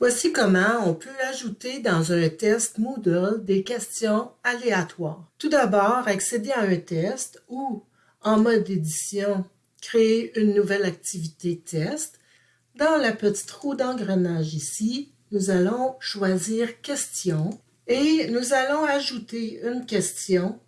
Voici comment on peut ajouter dans un test Moodle des questions aléatoires. Tout d'abord, accéder à un test ou, en mode édition, créer une nouvelle activité test. Dans la petite roue d'engrenage ici, nous allons choisir Question et nous allons ajouter une question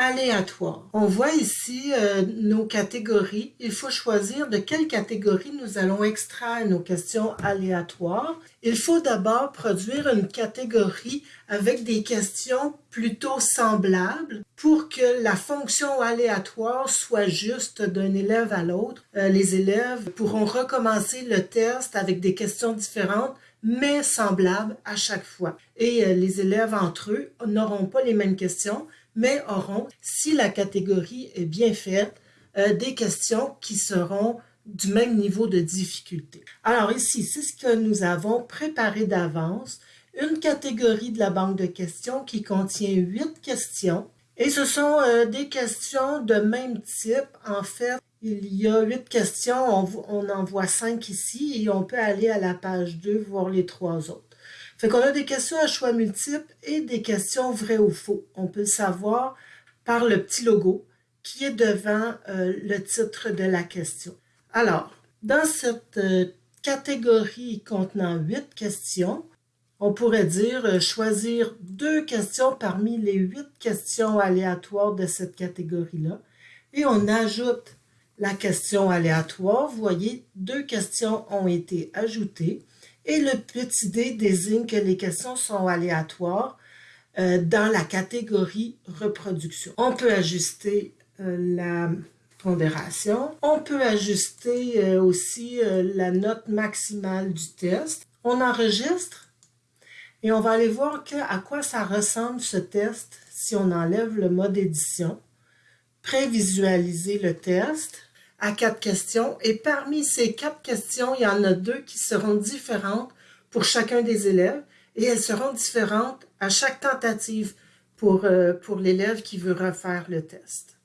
aléatoire. On voit ici euh, nos catégories. Il faut choisir de quelle catégorie nous allons extraire nos questions aléatoires. Il faut d'abord produire une catégorie avec des questions plutôt semblables pour que la fonction aléatoire soit juste d'un élève à l'autre. Euh, les élèves pourront recommencer le test avec des questions différentes mais semblables à chaque fois. Et euh, les élèves entre eux n'auront pas les mêmes questions, mais auront, si la catégorie est bien faite, euh, des questions qui seront du même niveau de difficulté. Alors ici, c'est ce que nous avons préparé d'avance, une catégorie de la banque de questions qui contient huit questions. Et ce sont euh, des questions de même type. En fait, il y a huit questions, on, en voit cinq ici et on peut aller à la page 2 voir les trois autres. Fait qu'on a des questions à choix multiples et des questions vraies ou faux. On peut le savoir par le petit logo qui est devant euh, le titre de la question. Alors, dans cette euh, catégorie contenant huit questions, on pourrait dire euh, choisir deux questions parmi les huit questions aléatoires de cette catégorie-là. Et on ajoute la question aléatoire. Vous voyez, deux questions ont été ajoutées et le petit d désigne que les questions sont aléatoires euh, dans la catégorie reproduction. On peut ajuster euh, la pondération. On peut ajuster euh, aussi la note maximale du test. On enregistre et on va aller voir à quoi ça ressemble ce test si on enlève le mode édition. Prévisualiser le test à quatre questions. Et parmi ces quatre questions, il y en a deux qui seront différentes pour chacun des élèves et elles seront différentes à chaque tentative pour, euh, pour l'élève qui veut refaire le test.